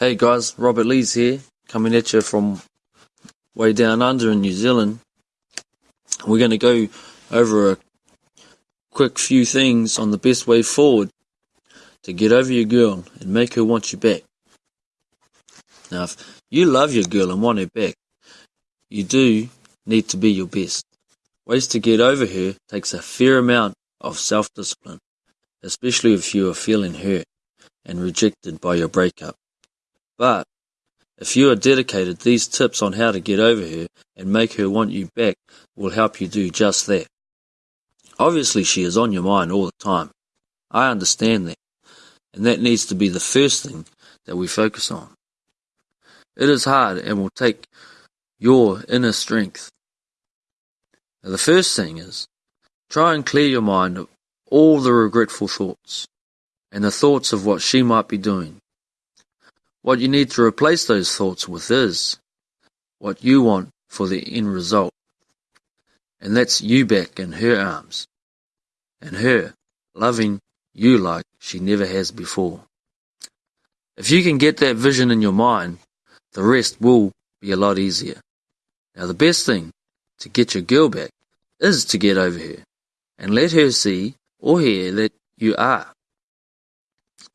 Hey guys, Robert Lees here, coming at you from way down under in New Zealand. We're going to go over a quick few things on the best way forward to get over your girl and make her want you back. Now, if you love your girl and want her back, you do need to be your best. Ways to get over her takes a fair amount of self-discipline, especially if you are feeling hurt and rejected by your breakup. But if you are dedicated, these tips on how to get over her and make her want you back will help you do just that. Obviously, she is on your mind all the time. I understand that. And that needs to be the first thing that we focus on. It is hard and will take your inner strength. Now, the first thing is try and clear your mind of all the regretful thoughts and the thoughts of what she might be doing what you need to replace those thoughts with is what you want for the end result. And that's you back in her arms. And her loving you like she never has before. If you can get that vision in your mind, the rest will be a lot easier. Now the best thing to get your girl back is to get over her and let her see or hear that you are.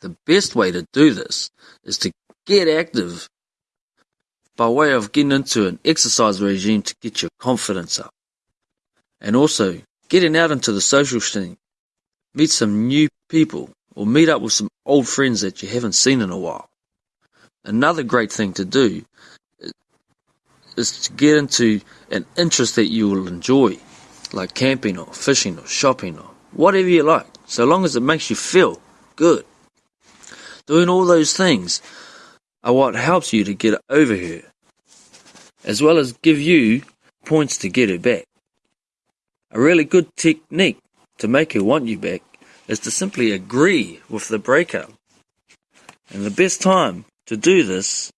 The best way to do this is to Get active by way of getting into an exercise regime to get your confidence up. And also getting out into the social scene. Meet some new people or meet up with some old friends that you haven't seen in a while. Another great thing to do is to get into an interest that you will enjoy, like camping or fishing or shopping or whatever you like, so long as it makes you feel good. Doing all those things are what helps you to get over her, as well as give you points to get her back. A really good technique to make her want you back is to simply agree with the breakup. And the best time to do this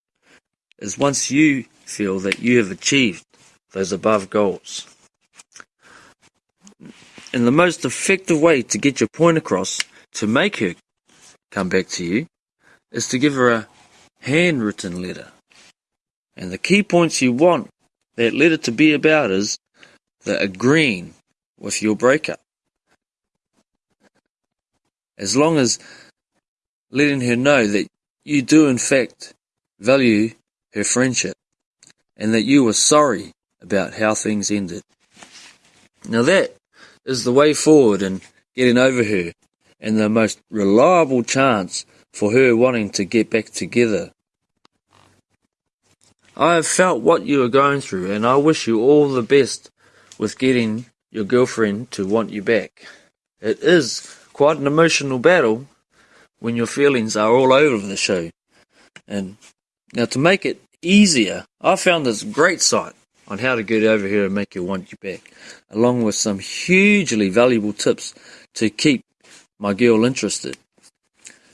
is once you feel that you have achieved those above goals. And the most effective way to get your point across to make her come back to you is to give her a handwritten letter. And the key points you want that letter to be about is the agreeing with your breakup. As long as letting her know that you do in fact value her friendship and that you were sorry about how things ended. Now that is the way forward in getting over her and the most reliable chance for her wanting to get back together. I have felt what you are going through, and I wish you all the best with getting your girlfriend to want you back. It is quite an emotional battle when your feelings are all over the show. And now to make it easier, I found this great site on how to get over here and make her want you back, along with some hugely valuable tips to keep my girl interested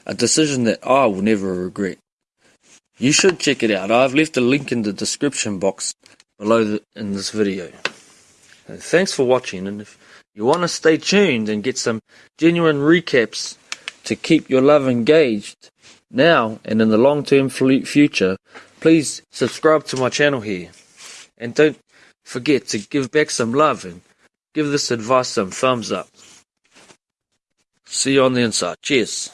a decision that I will never regret. You should check it out. I've left a link in the description box below in this video. Thanks for watching and if you want to stay tuned and get some genuine recaps to keep your love engaged now and in the long-term future, please subscribe to my channel here. And don't forget to give back some love and give this advice some thumbs up. See you on the inside. Cheers.